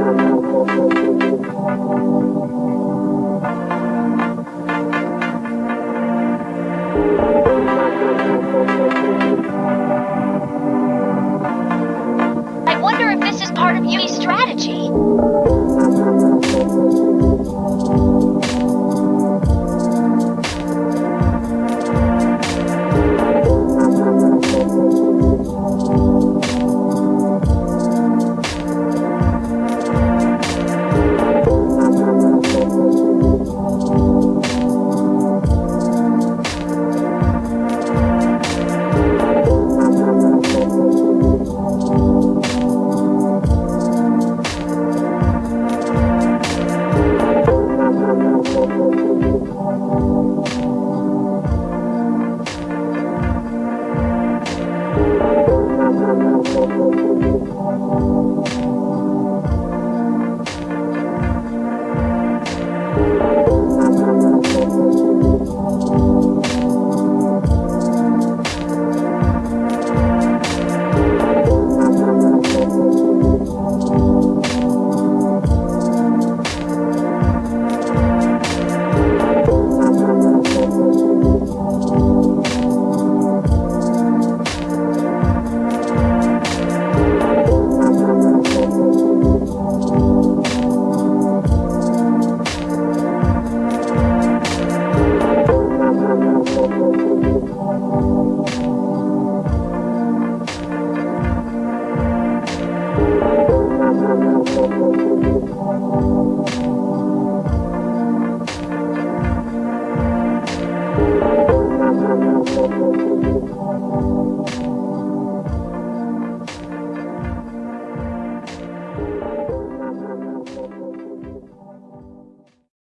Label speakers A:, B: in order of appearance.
A: I wonder if this is part of Yui's strategy.